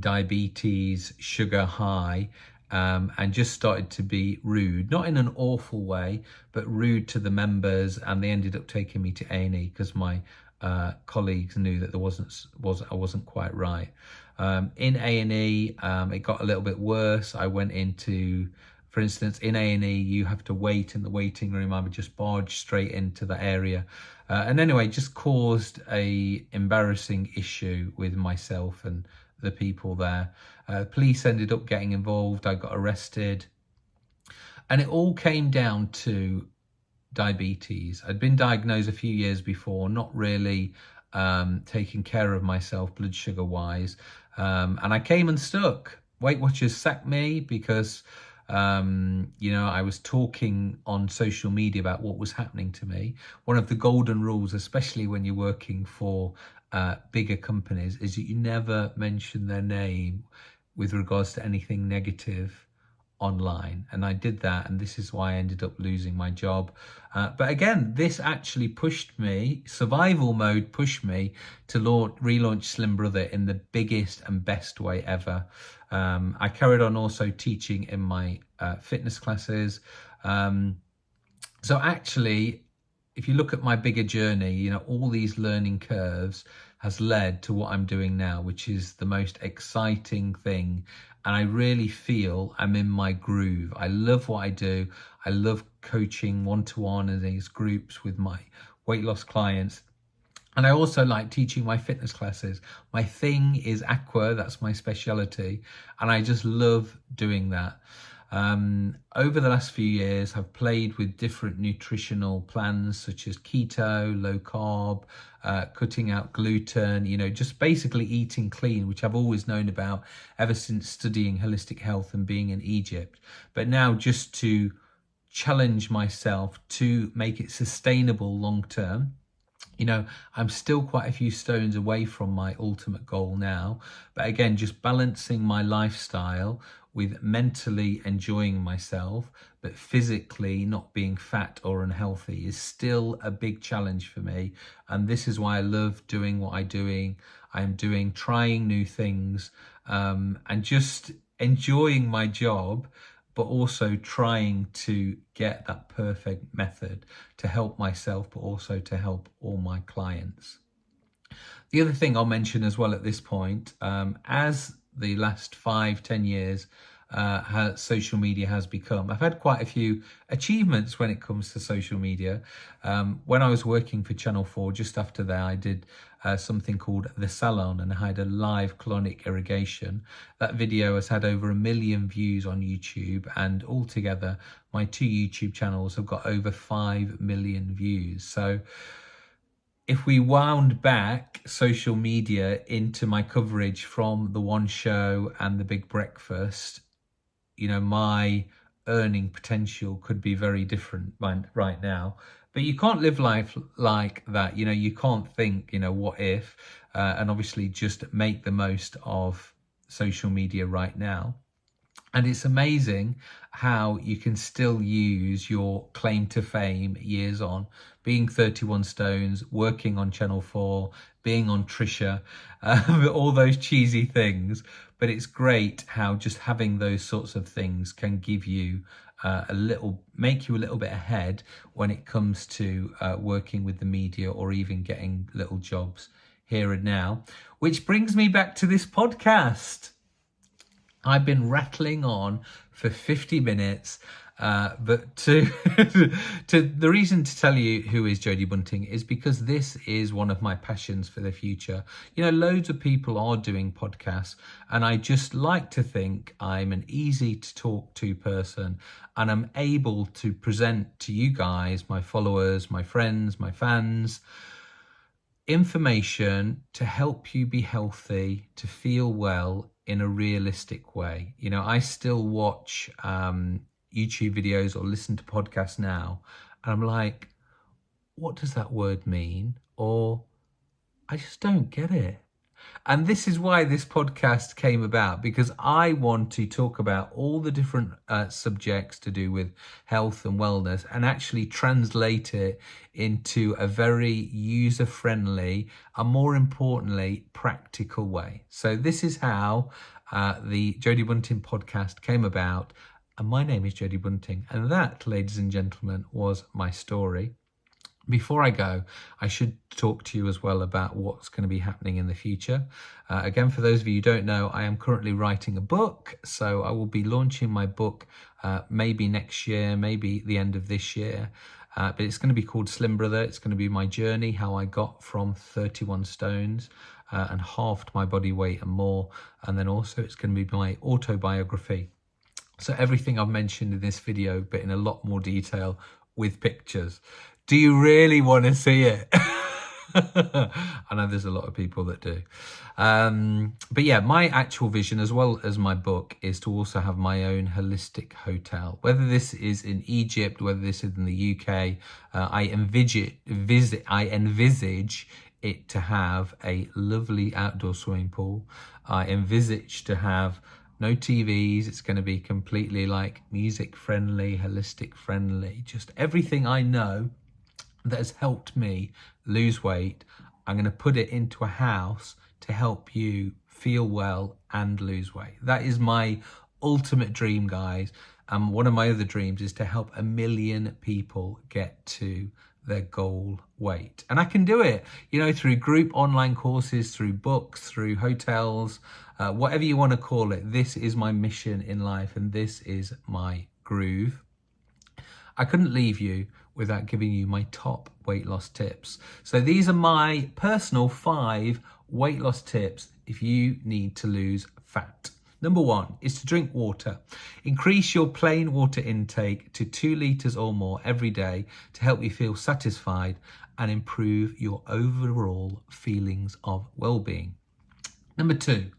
A: diabetes sugar high um, and just started to be rude, not in an awful way, but rude to the members. And they ended up taking me to A&E because my uh, colleagues knew that there wasn't was I wasn't quite right. Um, in A&E, um, it got a little bit worse. I went into, for instance, in A&E, you have to wait in the waiting room. I would just barge straight into the area. Uh, and anyway, just caused a embarrassing issue with myself and the people there. Uh, police ended up getting involved. I got arrested. And it all came down to diabetes. I'd been diagnosed a few years before, not really um, taking care of myself blood sugar wise. Um, and I came unstuck. Weight Watchers sacked me because, um, you know, I was talking on social media about what was happening to me. One of the golden rules, especially when you're working for uh, bigger companies is that you never mention their name with regards to anything negative online. And I did that and this is why I ended up losing my job. Uh, but again this actually pushed me survival mode pushed me to launch, relaunch Slim Brother in the biggest and best way ever. Um, I carried on also teaching in my uh, fitness classes. Um, so actually if you look at my bigger journey, you know, all these learning curves has led to what I'm doing now, which is the most exciting thing. And I really feel I'm in my groove. I love what I do. I love coaching one-to-one and these groups with my weight loss clients. And I also like teaching my fitness classes. My thing is aqua, that's my specialty. And I just love doing that. Um, over the last few years, I've played with different nutritional plans such as keto, low carb, uh, cutting out gluten, you know, just basically eating clean, which I've always known about ever since studying holistic health and being in Egypt. But now just to challenge myself to make it sustainable long term you know, I'm still quite a few stones away from my ultimate goal now. But again, just balancing my lifestyle with mentally enjoying myself, but physically not being fat or unhealthy is still a big challenge for me. And this is why I love doing what I'm doing. I'm doing, trying new things, um, and just enjoying my job but also trying to get that perfect method to help myself, but also to help all my clients. The other thing I'll mention as well at this point, um, as the last five, ten years uh, social media has become. I've had quite a few achievements when it comes to social media. Um, when I was working for Channel 4, just after that, I did uh, something called The Salon and I had a live colonic irrigation. That video has had over a million views on YouTube and altogether my two YouTube channels have got over 5 million views. So if we wound back social media into my coverage from the one show and the big breakfast you know, my earning potential could be very different right now. But you can't live life like that. You know, you can't think, you know, what if, uh, and obviously just make the most of social media right now. And it's amazing how you can still use your claim to fame years on, being 31 Stones, working on Channel 4, being on Trisha, uh, all those cheesy things. But it's great how just having those sorts of things can give you uh, a little, make you a little bit ahead when it comes to uh, working with the media or even getting little jobs here and now. Which brings me back to this podcast. I've been rattling on for 50 minutes. Uh, but to to the reason to tell you who is Jody Bunting is because this is one of my passions for the future. You know, loads of people are doing podcasts, and I just like to think I'm an easy to talk to person, and I'm able to present to you guys, my followers, my friends, my fans, information to help you be healthy, to feel well in a realistic way. You know, I still watch um, YouTube videos or listen to podcasts now, and I'm like, what does that word mean? Or I just don't get it. And this is why this podcast came about because I want to talk about all the different uh, subjects to do with health and wellness and actually translate it into a very user friendly and more importantly, practical way. So, this is how uh, the Jody Bunting podcast came about. And my name is Jody Bunting. And that, ladies and gentlemen, was my story. Before I go, I should talk to you as well about what's going to be happening in the future. Uh, again, for those of you who don't know, I am currently writing a book. So I will be launching my book uh, maybe next year, maybe the end of this year. Uh, but it's going to be called Slim Brother. It's going to be my journey, how I got from 31 stones uh, and halved my body weight and more. And then also it's going to be my autobiography. So everything I've mentioned in this video, but in a lot more detail with pictures. Do you really want to see it? I know there's a lot of people that do. Um, but yeah, my actual vision, as well as my book, is to also have my own holistic hotel. Whether this is in Egypt, whether this is in the UK, uh, I envisage, visit, I envisage it to have a lovely outdoor swimming pool. I envisage to have no TVs. It's going to be completely like music friendly, holistic friendly, just everything I know that has helped me lose weight, I'm going to put it into a house to help you feel well and lose weight. That is my ultimate dream, guys. And one of my other dreams is to help a million people get to their goal weight. And I can do it, you know, through group online courses, through books, through hotels, uh, whatever you want to call it. This is my mission in life and this is my groove. I couldn't leave you without giving you my top weight loss tips. So these are my personal five weight loss tips if you need to lose fat. Number one is to drink water. Increase your plain water intake to two litres or more every day to help you feel satisfied and improve your overall feelings of well-being. Number two,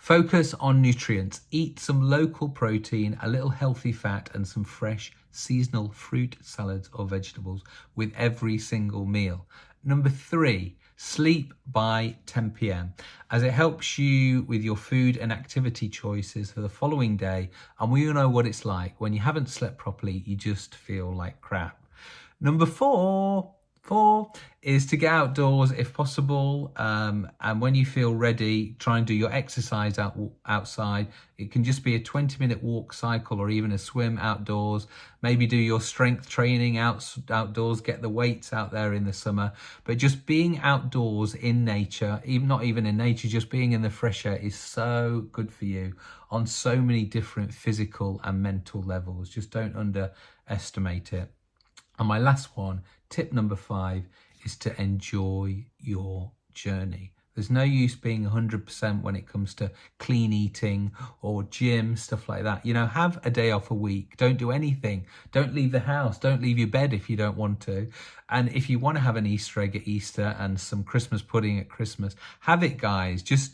A: focus on nutrients. Eat some local protein, a little healthy fat and some fresh seasonal fruit, salads or vegetables with every single meal. Number three, sleep by 10 p.m. as it helps you with your food and activity choices for the following day. And we all know what it's like when you haven't slept properly, you just feel like crap. Number four, Four is to get outdoors if possible. Um, and when you feel ready, try and do your exercise out, outside. It can just be a 20 minute walk cycle or even a swim outdoors. Maybe do your strength training out, outdoors, get the weights out there in the summer. But just being outdoors in nature, even not even in nature, just being in the fresh air is so good for you on so many different physical and mental levels. Just don't underestimate it. And my last one, tip number five, is to enjoy your journey. There's no use being 100% when it comes to clean eating or gym, stuff like that. You know, have a day off a week. Don't do anything. Don't leave the house. Don't leave your bed if you don't want to. And if you want to have an Easter egg at Easter and some Christmas pudding at Christmas, have it, guys. Just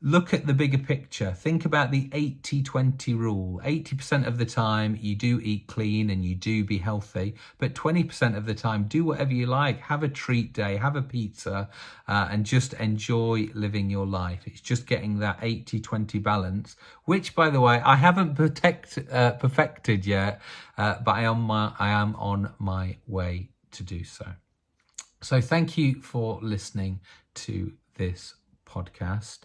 A: look at the bigger picture. Think about the 80 20 rule. 80% of the time you do eat clean and you do be healthy, but 20% of the time do whatever you like. Have a treat day, have a pizza, uh, and just enjoy living your life. It's just getting that 80 20 balance, which, by the way, I haven't protect, uh, perfected yet, uh, but I am, my, I am on my way to do so. So, thank you for listening to this podcast.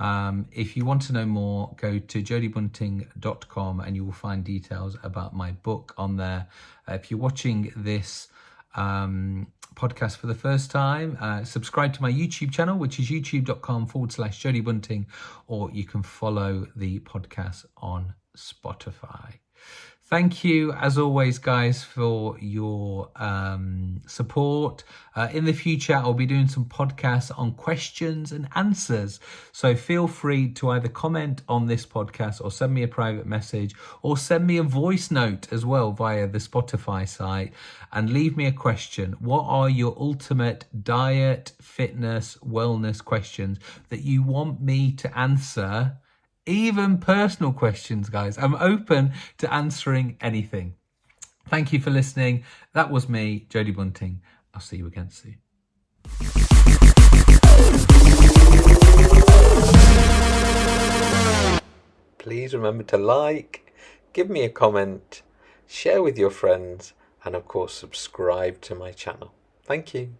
A: Um, if you want to know more, go to jodybunting.com and you will find details about my book on there. Uh, if you're watching this um, podcast for the first time, uh, subscribe to my YouTube channel, which is youtube.com forward slash jodybunting, or you can follow the podcast on Spotify. Thank you, as always, guys, for your um, support. Uh, in the future, I'll be doing some podcasts on questions and answers. So feel free to either comment on this podcast or send me a private message or send me a voice note as well via the Spotify site and leave me a question. What are your ultimate diet, fitness, wellness questions that you want me to answer? Even personal questions, guys. I'm open to answering anything. Thank you for listening. That was me, Jody Bunting. I'll see you again soon. Please remember to like, give me a comment, share with your friends, and of course, subscribe to my channel. Thank you.